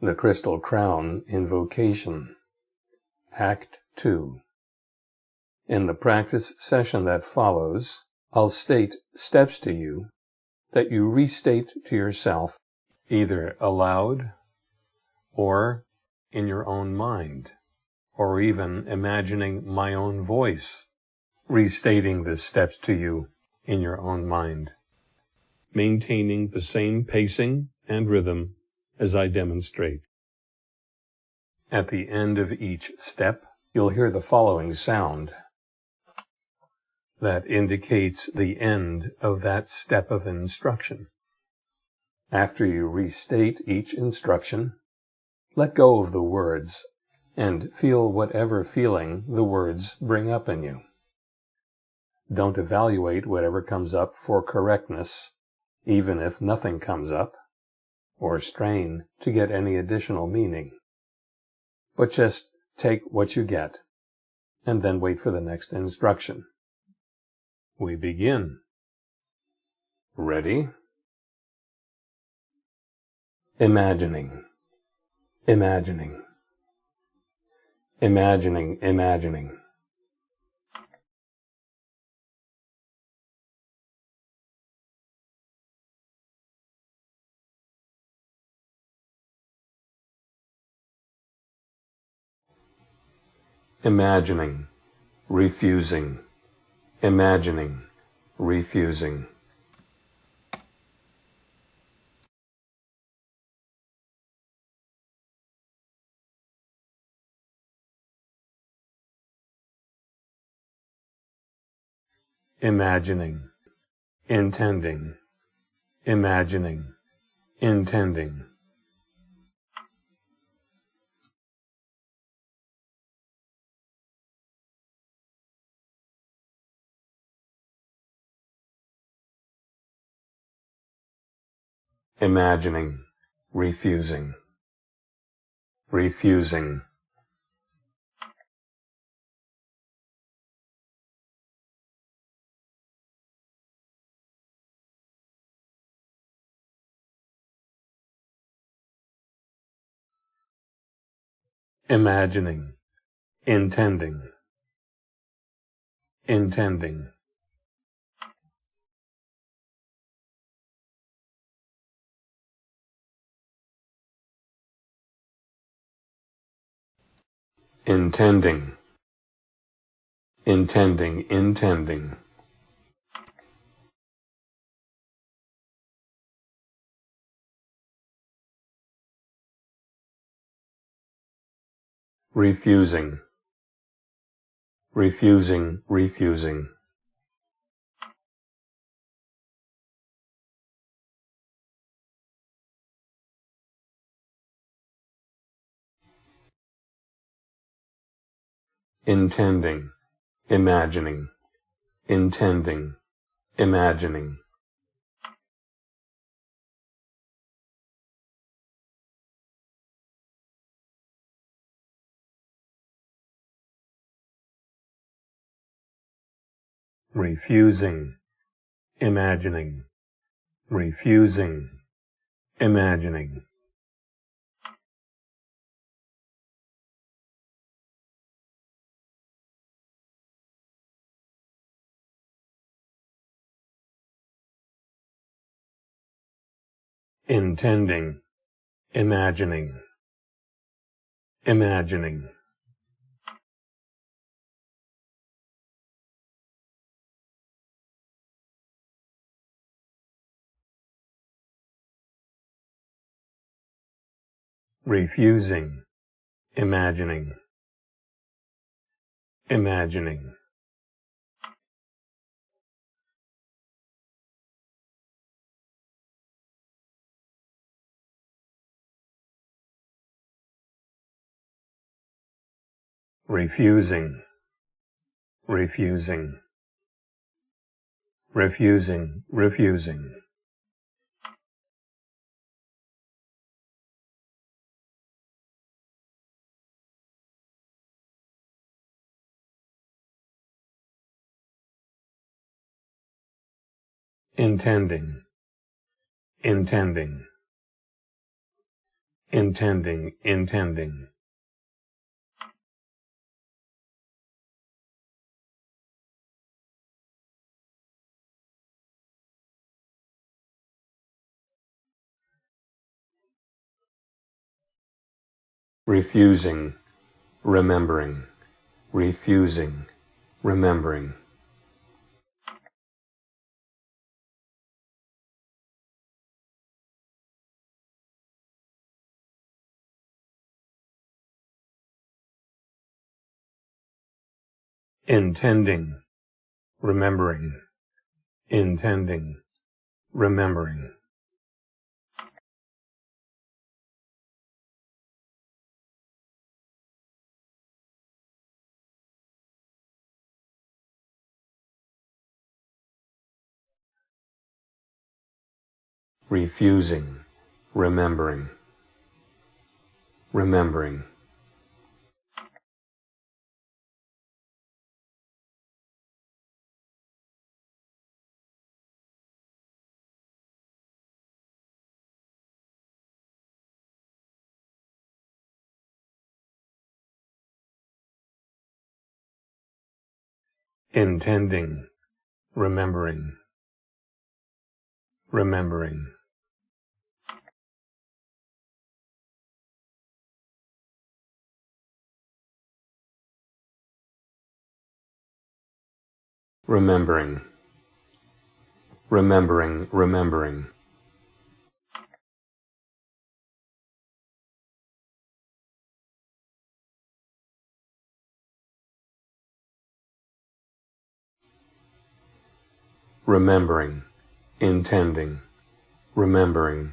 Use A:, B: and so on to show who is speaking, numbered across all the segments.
A: The Crystal Crown Invocation. Act 2 In the practice session that follows, I'll state steps to you that you restate to yourself either aloud or in your own mind, or even imagining my own voice restating the steps to you in your own mind, maintaining the same pacing and rhythm as I demonstrate. At the end of each step, you'll hear the following sound that indicates the end of that step of instruction. After you restate each instruction, let go of the words and feel whatever feeling the words bring up in you. Don't evaluate whatever comes up for correctness, even if nothing comes up or strain to get any additional meaning. But just take what you get and then wait for the next instruction. We begin. Ready? Imagining, imagining, imagining, imagining. Imagining, refusing, imagining, refusing. Imagining, intending, imagining, intending. Imagining, refusing, refusing. Imagining, intending, intending. Intending, intending, intending. refusing, refusing, refusing. Intending, imagining, intending, imagining. refusing, imagining, refusing, imagining. Intending, imagining, imagining. refusing, imagining, imagining. Refusing, refusing, refusing, refusing. intending, intending, intending, intending. Refusing, remembering, refusing, remembering. intending, remembering, intending, remembering. Refusing, remembering, remembering. intending, remembering, remembering. Remembering, remembering, remembering. remembering, intending, remembering,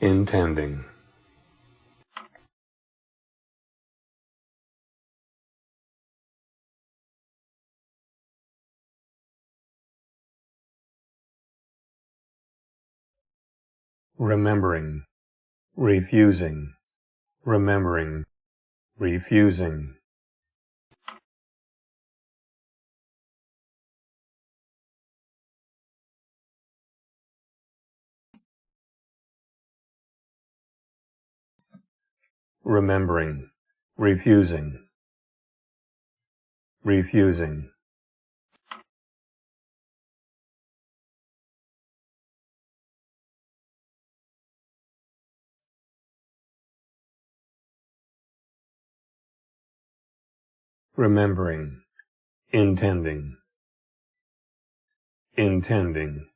A: intending. Remembering, refusing, remembering, refusing. remembering, refusing, refusing. Remembering, intending, intending.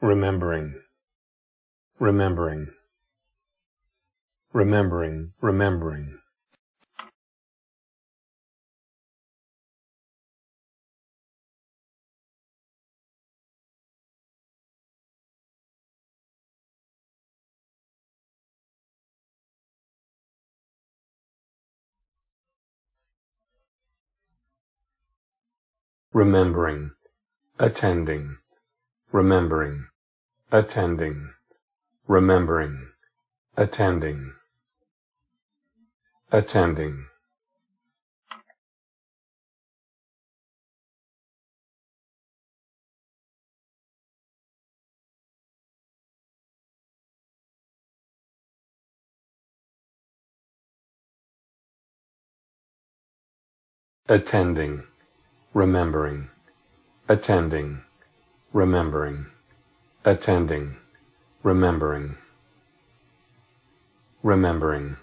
A: remembering, remembering, remembering, remembering. Remembering, attending, remembering, attending, remembering, attending, attending. attending, remembering, attending, remembering, attending, remembering, remembering.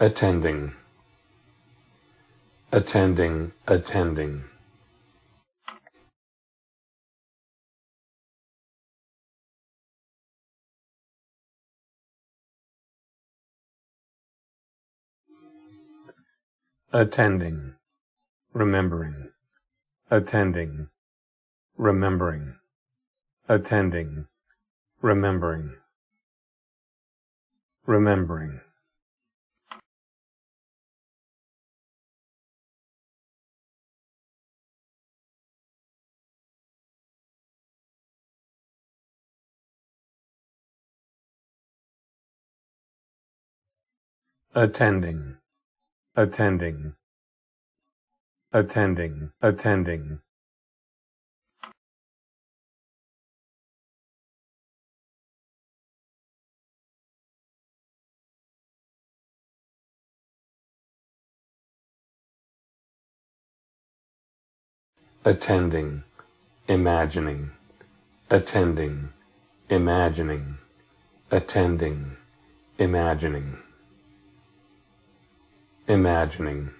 A: attending attending, attending. attending, remembering, attending, remembering, attending, remembering, remembering. Attending, attending, attending, attending. attending, imagining, attending, imagining, attending, imagining, imagining.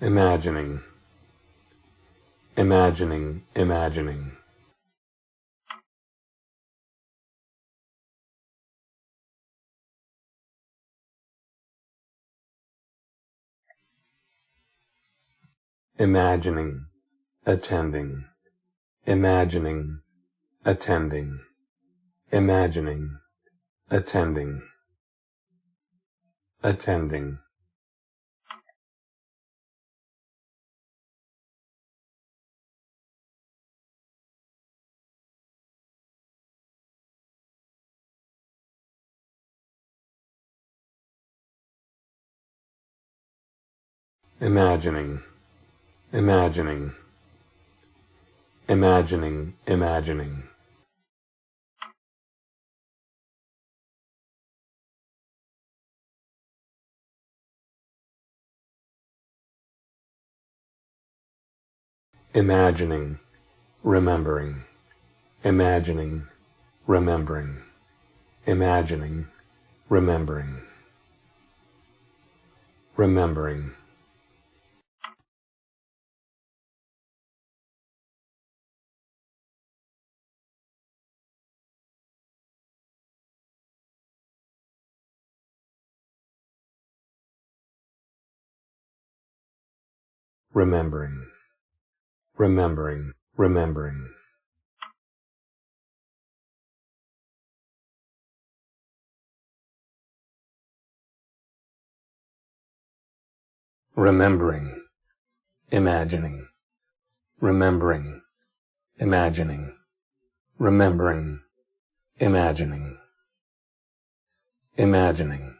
A: imagining, imagining, imagining. Imagining, attending, imagining, attending, imagining, attending, attending. imagining, imagining, imagining, imagining. Imagining, remembering, imagining, remembering, imagining, remembering, remembering. Remembering, remembering, remembering. Remembering, imagining, remembering, imagining, remembering, imagining, imagining.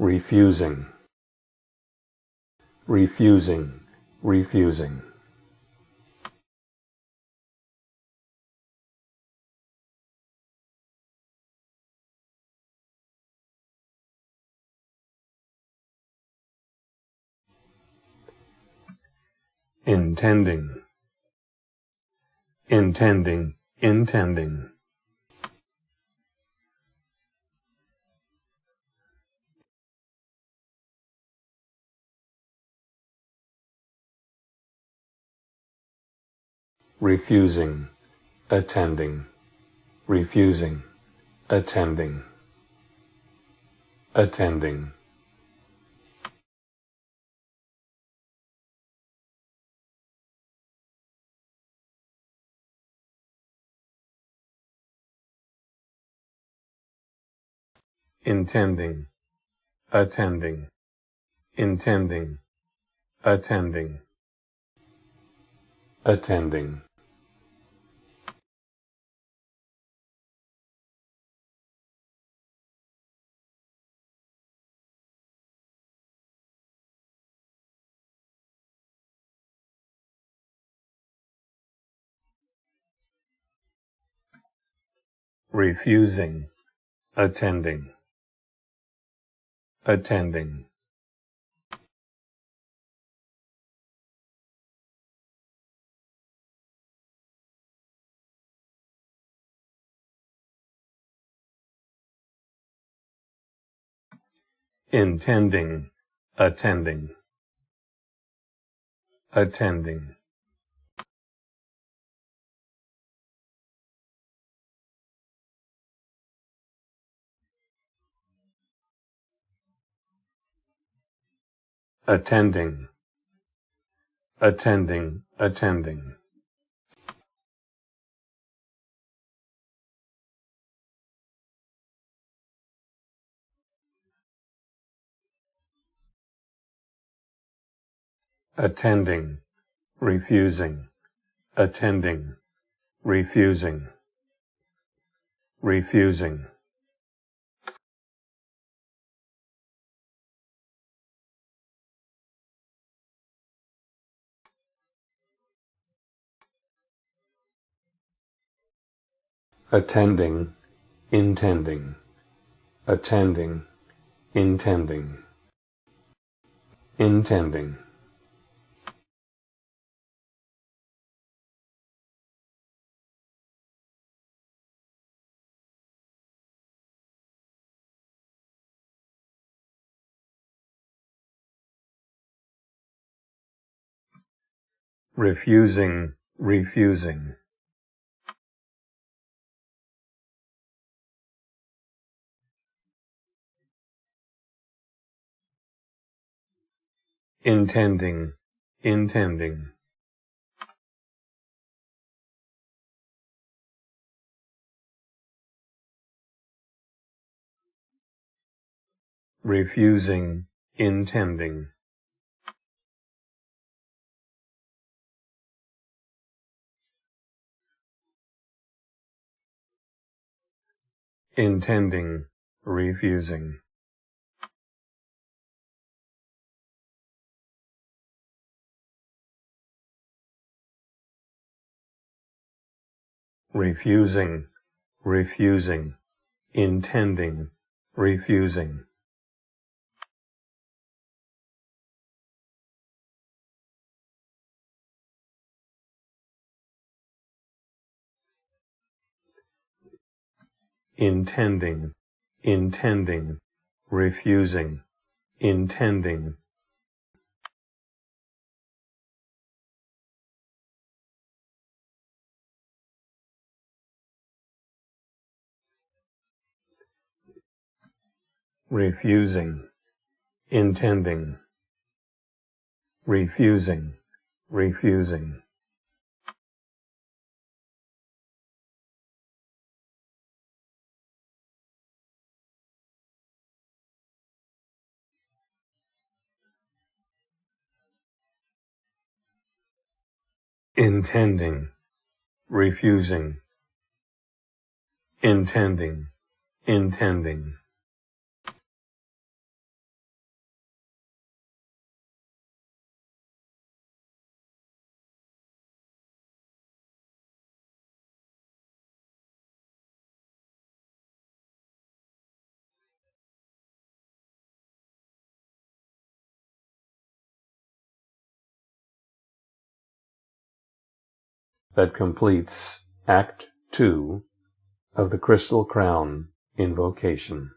A: Refusing, refusing, refusing. intending, intending, intending. Refusing, attending, refusing, attending, attending. intending, attending, intending, attending, attending. Refusing, attending, attending. intending, attending, attending. Attending, attending, attending. attending, refusing, attending, refusing, refusing. Attending, intending, attending, intending, intending. refusing, refusing. Intending, intending. refusing, intending. intending, refusing. Refusing, refusing, intending, refusing. intending, intending, refusing, intending. Refusing, intending, refusing, refusing. intending, refusing, intending, intending. That completes Act Two of the Crystal Crown Invocation.